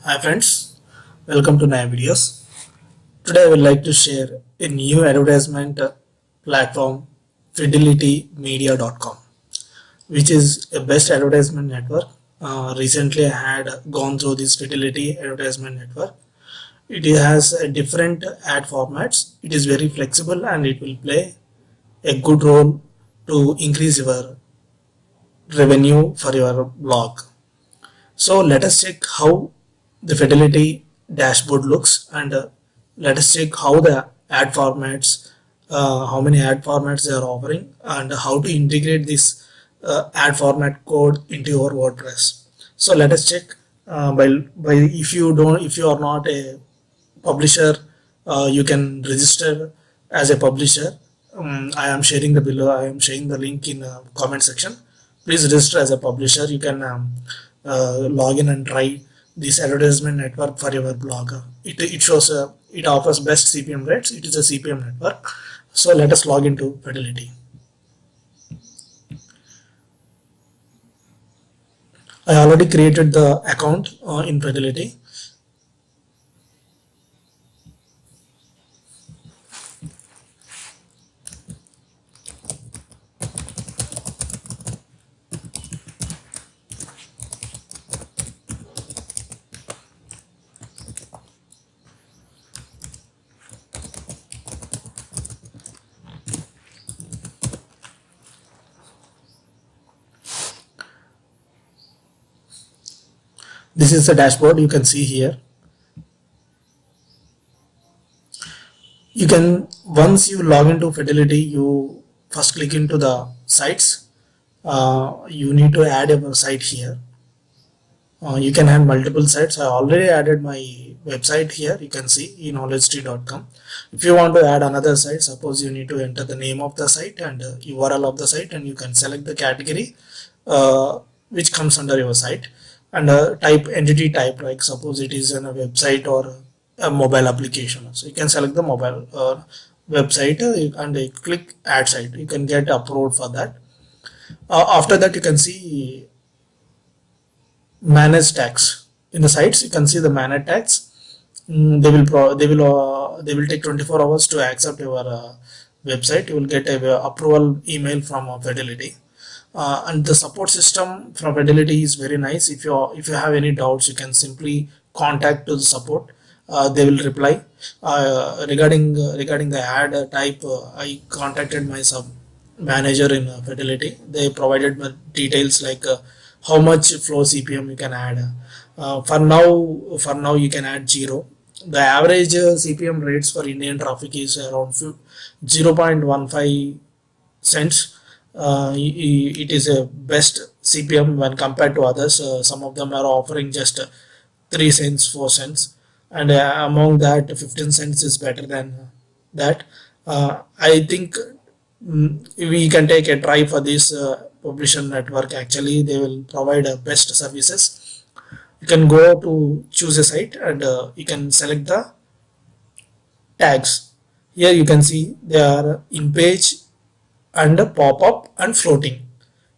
Hi friends, welcome to Naya Videos. Today I would like to share a new advertisement platform fidelitymedia.com which is a best advertisement network. Uh, recently I had gone through this Fidelity advertisement network. It has different ad formats. It is very flexible and it will play a good role to increase your revenue for your blog. So let us check how the fidelity dashboard looks and uh, let us check how the ad formats uh, how many ad formats they are offering and how to integrate this uh, ad format code into your WordPress. So let us check uh, by, by if you don't if you are not a publisher uh, you can register as a publisher. Um, I am sharing the below I am sharing the link in the comment section. Please register as a publisher. You can um, uh, log in and try this advertisement network for your blog. It, it shows uh, it offers best CPM rates. It is a CPM network. So let us log into Fidelity. I already created the account uh, in Fidelity. This is the dashboard you can see here. You can once you log into fidelity you first click into the sites. Uh, you need to add a site here. Uh, you can add multiple sites. I already added my website here. You can see knowledgetree.com if you want to add another site suppose you need to enter the name of the site and uh, URL of the site and you can select the category uh, which comes under your site and a type entity type like suppose it is in a website or a mobile application. So you can select the mobile uh, website uh, and click add site. You can get approved for that. Uh, after that you can see manage tags in the sites you can see the manage tags mm, they will they will uh, they will take 24 hours to accept your uh, website. You will get a approval email from uh, fidelity uh, and the support system from fidelity is very nice. If you if you have any doubts you can simply contact to the support. Uh, they will reply. Uh, regarding uh, regarding the ad type uh, i contacted my sub manager in uh, fidelity. They provided me details like how much floor cpm you can add. For now for now you can add zero. The average cpm rates for indian traffic is around 0.15 cents it is a best CPM when compared to others. Uh, some of them are offering just 3 cents, 4 cents. And uh, among that 15 cents is better than that. I think mm, we can take a try for this publisher network. Actually they will provide best services. You can go to choose a site and uh, you can select the tags. Here you can see they are in page and pop-up and floating.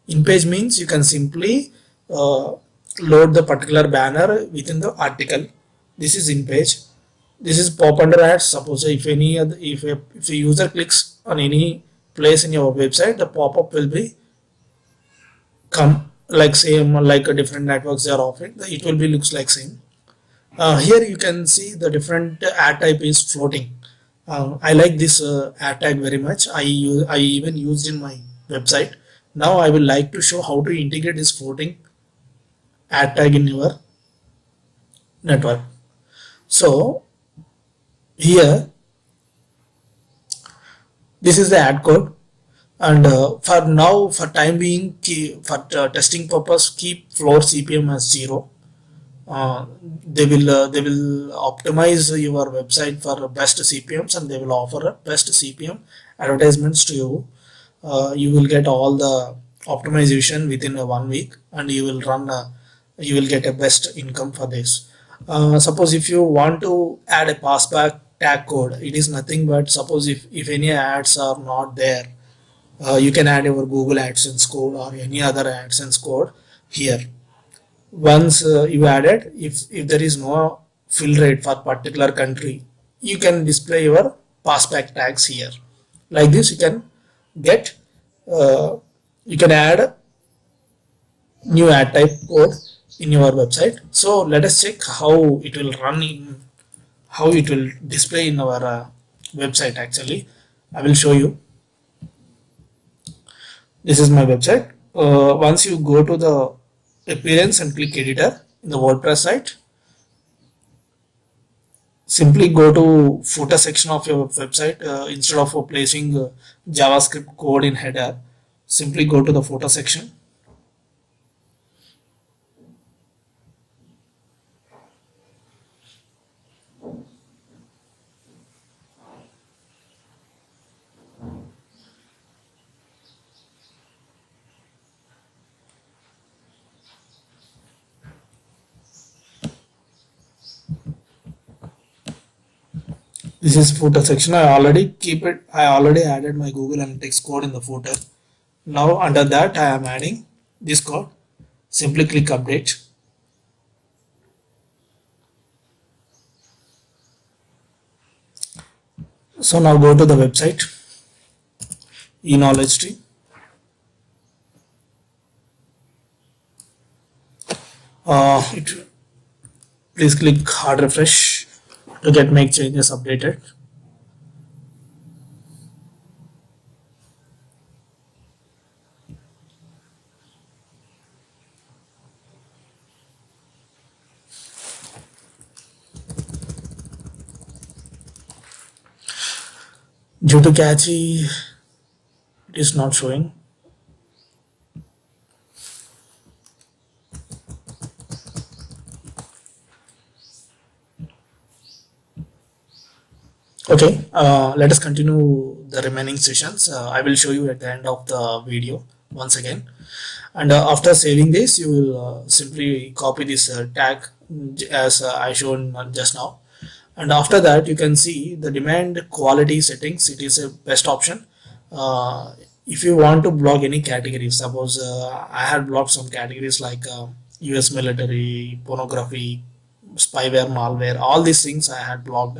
In page means you can simply uh, load the particular banner within the article. This is in page. This is pop under ads. Suppose if any other, if a, if a user clicks on any place in your website, the pop-up will be come like same like a different networks they are offering. It will be looks like same. Uh, here you can see the different ad type is floating uh, I like this uh, ad tag very much. I I even used in my website. Now I will like to show how to integrate this floating ad tag in your network. So here this is the ad code. And uh, for now for time being key, for uh, testing purpose keep floor CPM as 0 uh, they will uh, they will optimize your website for best CPMs and they will offer best CPM advertisements to you. Uh, you will get all the optimization within one week and you will run you will get a best income for this. Uh, suppose if you want to add a passback tag code, it is nothing but suppose if, if any ads are not there, uh, you can add your Google AdSense code or any other AdSense code here once uh, you added if if there is no fill rate for particular country you can display your passback tags here. Like this you can get uh, you can add new ad type code in your website. So let us check how it will run in how it will display in our uh, website actually. I will show you. This is my website. Uh, once you go to the appearance and click editor in the WordPress site. Simply go to footer section of your website uh, instead of placing uh, JavaScript code in header simply go to the footer section this is footer section. I already keep it. I already added my google analytics code in the footer. Now under that i am adding this code. Simply click update. So now go to the website. E-knowledge tree. Uh, it, please click hard refresh to get make changes updated. Due to cache it is not showing okay uh, let us continue the remaining sessions. Uh, i will show you at the end of the video once again. And uh, after saving this you will uh, simply copy this uh, tag as uh, i shown just now. And after that you can see the demand quality settings. It is a best option. If you want to block any category suppose i had blocked some categories like us military pornography spyware malware all these things i had blocked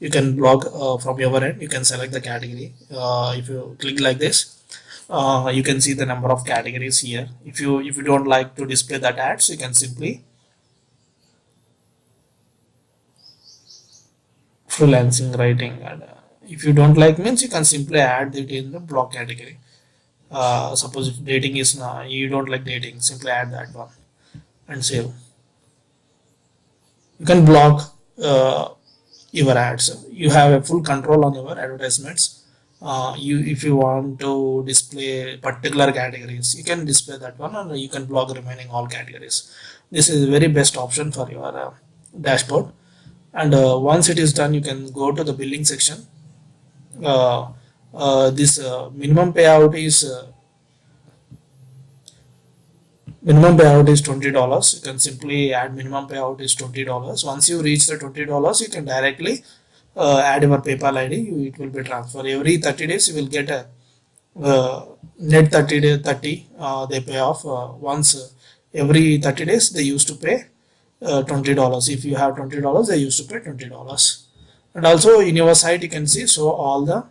you can block uh, from your end. You can select the category. Uh, if you click like this uh, you can see the number of categories here. If you if you don't like to display that ads you can simply freelancing writing and uh, if you don't like means you can simply add it in the block category. Uh, suppose if dating is not you don't like dating simply add that one and save. You can block uh, your ads. You have a full control on your advertisements. Uh, you if you want to display particular categories you can display that one and you can block remaining all categories. This is the very best option for your uh, dashboard. And uh, once it is done you can go to the billing section. Uh, uh, this uh, minimum payout is minimum payout is $20 you can simply add minimum payout is $20 once you reach the $20 you can directly uh, add your PayPal ID you, it will be transferred. Every 30 days you will get a uh, net 30 day 30 uh, they pay off uh, once uh, every 30 days they used to pay uh, $20 if you have $20 they used to pay $20 and also in your site you can see so all the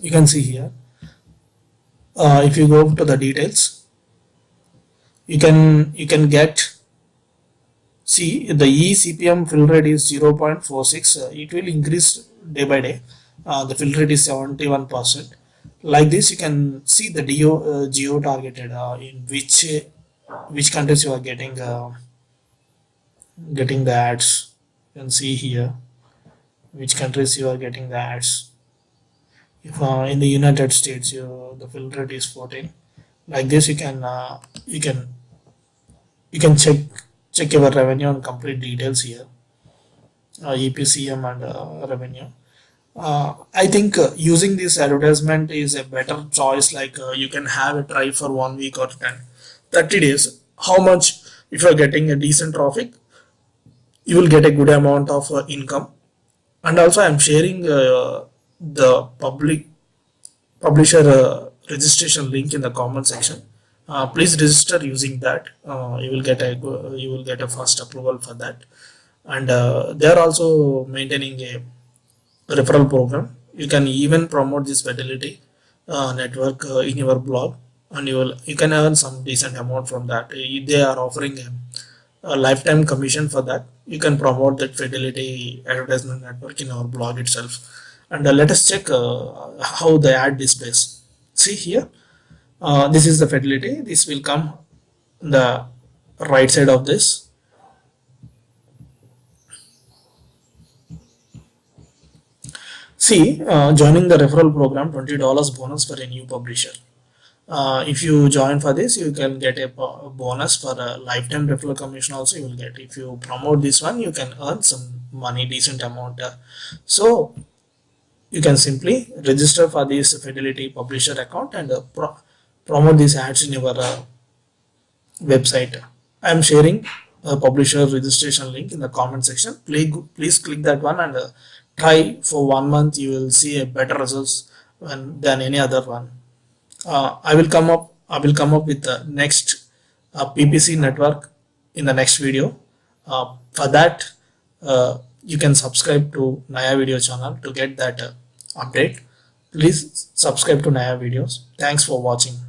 you can see here if you go to the details you can you can get see the eCPM fill rate is 0.46 uh, it will increase day by day. Uh, the fill rate is 71 percent. Like this you can see the geo uh, geo targeted uh, in which which countries you are getting uh, getting the ads. You can see here which countries you are getting the ads. If uh, in the United States you, the fill rate is 14 like this you can you can you can check check your revenue and complete details here. Uh, EPCM and uh, revenue. Uh, I think uh, using this advertisement is a better choice like uh, you can have a try for one week or 10 30 days. How much if you're getting a decent traffic you will get a good amount of uh, income. And also I'm sharing the public publisher registration link in the comment section uh, please register using that. Uh, you will get a you will get a first approval for that. And uh, they are also maintaining a referral program. You can even promote this fidelity uh, network uh, in your blog and you will you can earn some decent amount from that. They are offering a, a lifetime commission for that you can promote that fidelity advertisement network in our blog itself. And uh, let us check how they add this base see here uh, this is the fidelity this will come the right side of this. See uh, joining the referral program $20 bonus for a new publisher. Uh, if you join for this you can get a bonus for a lifetime referral commission also you will get. If you promote this one you can earn some money decent amount. Uh, so you can simply register for this fidelity publisher account and uh, promote these ads in your uh, website. I am sharing a publisher registration link in the comment section. Please please click that one and uh, try for one month. You will see a better results when, than any other one. Uh, i will come up i will come up with the next uh, ppc network in the next video. Uh, for that uh, you can subscribe to naya video channel to get that update. Please subscribe to naya videos. Thanks for watching